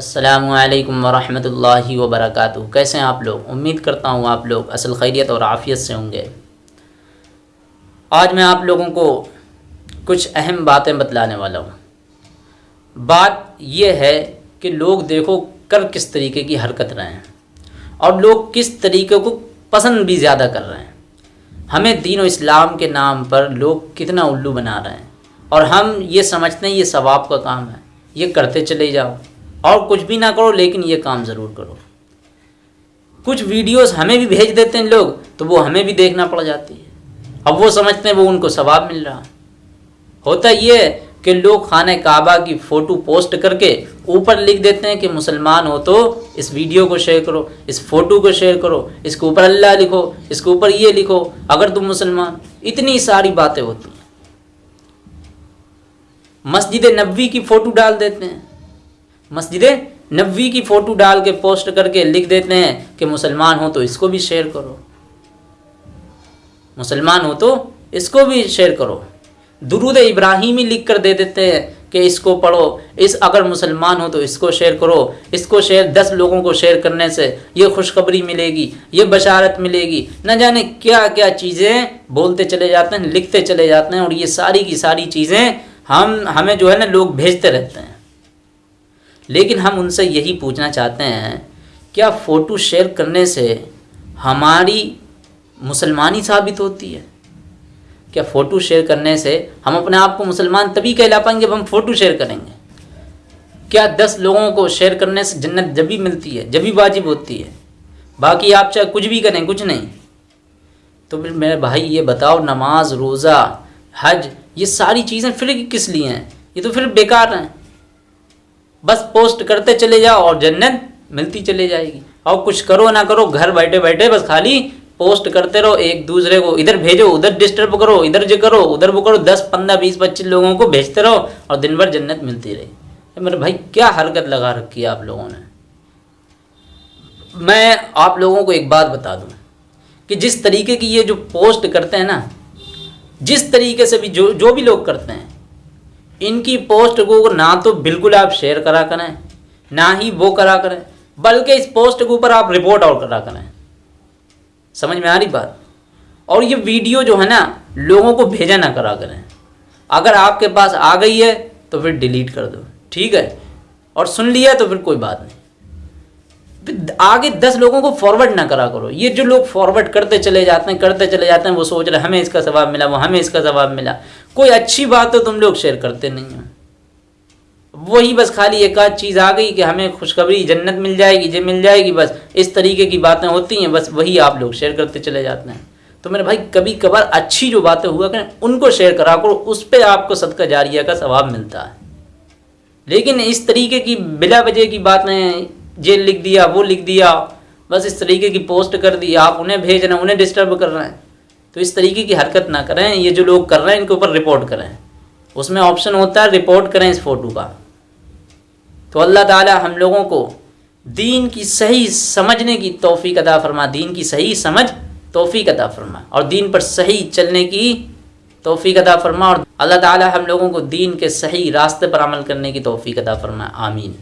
असलकम वरहमल वबरक कैसे हैं आप लोग? उम्मीद करता हूँ आप लोग असल खैरियत और आफ़ियत से होंगे। आज मैं आप लोगों को कुछ अहम बातें बतलाने वाला हूँ। बात यह है कि लोग देखो कर किस तरीके की हरकत रहे हैं और लोग किस तरीके को पसंद भी ज़्यादा कर रहे हैं। हमें दीन और इस्लाम के नाम पर लोग कितना उल्लू बना रहे हैं और हम ये समझते हैं ये सवाब का काम है। ये करते चले जाओ। और कुछ भी ना करो, लेकिन ये काम ज़रूर करो। कुछ वीडियोस हमें भी भेज देते हैं लोग तो वो हमें भी देखना पड़ जाती है। अब वो समझते हैं वो उनको सवाब मिल रहा। होता ये कि लोग खाने काबा की फ़ोटो पोस्ट करके ऊपर लिख देते हैं कि मुसलमान हो तो इस वीडियो को शेयर करो, इस फ़ोटो को शेयर करो, इसके ऊपर अल्लाह लिखो, इसके ऊपर ये लिखो, अगर तुम मुसलमान। इतनी सारी बातें होती हैं। मस्जिद नबी की फ़ोटो डाल देते हैं। मस्जिद नबी की फ़ोटो डाल के पोस्ट करके लिख देते हैं कि मुसलमान हो तो इसको भी शेयर करो। मुसलमान हो तो इसको भी शेयर करो। दुरूद इब्राहिमी लिख कर दे देते हैं कि इसको पढ़ो। इस अगर मुसलमान हो तो इसको शेयर करो। इसको शेयर दस लोगों को शेयर करने से ये खुशखबरी मिलेगी, ये बशारत मिलेगी। न जाने क्या क्या चीज़ें बोलते चले जाते हैं, लिखते चले जाते हैं और ये सारी की सारी चीज़ें हम, हमें जो है ना लोग भेजते रहते हैं। लेकिन हम उनसे यही पूछना चाहते हैं, क्या फ़ोटो शेयर करने से हमारी मुसलमानी साबित होती है? क्या फ़ोटो शेयर करने से हम अपने आप को मुसलमान तभी कहला पाएँगे जब हम फ़ोटो शेयर करेंगे? क्या दस लोगों को शेयर करने से जन्नत जब भी मिलती है, जब भी वाजिब होती है? बाकी आप चाहे कुछ भी करें, कुछ नहीं। तो फिर मेरे भाई, ये बताओ, नमाज़, रोज़ा, हज, ये सारी चीज़ें फिर किस लिए हैं? ये तो फिर बेकार हैं। बस पोस्ट करते चले जाओ और जन्नत मिलती चले जाएगी। और कुछ करो ना करो, घर बैठे बैठे बस खाली पोस्ट करते रहो, एक दूसरे को इधर भेजो, उधर डिस्टर्ब करो, इधर जो करो, उधर वो करो, दस, पंद्रह, बीस, पच्चीस लोगों को भेजते रहो और दिन भर जन्नत मिलती रही। मेरे भाई, क्या हरकत लगा रखी है आप लोगों ने? मैं आप लोगों को एक बात बता दूँ कि जिस तरीके की ये जो पोस्ट करते हैं ना, जिस तरीके से भी जो जो भी लोग करते हैं इनकी पोस्ट को ना तो बिल्कुल आप शेयर करा करें, ना ही वो करा करें, बल्कि इस पोस्ट के ऊपर आप रिपोर्ट आउट करा करें। समझ में आ रही बात? और ये वीडियो जो है ना, लोगों को भेजा ना करा करें। अगर आपके पास आ गई है तो फिर डिलीट कर दो। ठीक है? और सुन लिया तो फिर कोई बात नहीं। आगे दस लोगों को फॉरवर्ड ना करा करो। ये जो लोग फॉरवर्ड करते चले जाते हैं, करते चले जाते हैं, वो सोच रहे हमें इसका जवाब मिला, वो हमें इसका जवाब मिला। कोई अच्छी बात तो तुम लोग शेयर करते नहीं हो। वही बस खाली एक आध चीज़ आ गई कि हमें खुशखबरी जन्नत मिल जाएगी, जे मिल जाएगी, बस इस तरीके की बातें होती हैं, बस वही आप लोग शेयर करते चले जाते हैं। तो मेरे भाई कभी कभार अच्छी जो बातें हुआ करें, उनको शेयर करा करो, उस पर आपको सदका जारिया का सवाब मिलता है। लेकिन इस तरीके की बिला वजह की बातें, जेल लिख दिया, वो लिख दिया, बस इस तरीके की पोस्ट कर दी, आप उन्हें भेज रहे हैं उन्हें डिस्टर्ब कर रहे हैं। तो इस तरीके की हरकत ना करें, ये जो लोग कर रहे हैं, इनके ऊपर रिपोर्ट करें। उसमें ऑप्शन होता है रिपोर्ट करें इस फ़ोटो का। तो अल्लाह ताला हम लोगों को दीन की सही समझने की तोफ़ी अदा फरमा, दीन की सही समझ तोफ़ी अदा फरमा, और दीन पर सही चलने की तोफ़ी अदा फरमा, और अल्लाह ताला हम लोगों को दीन के सही रास्ते पर अमल करने की तोफ़ी अदा फरमा, आमीन।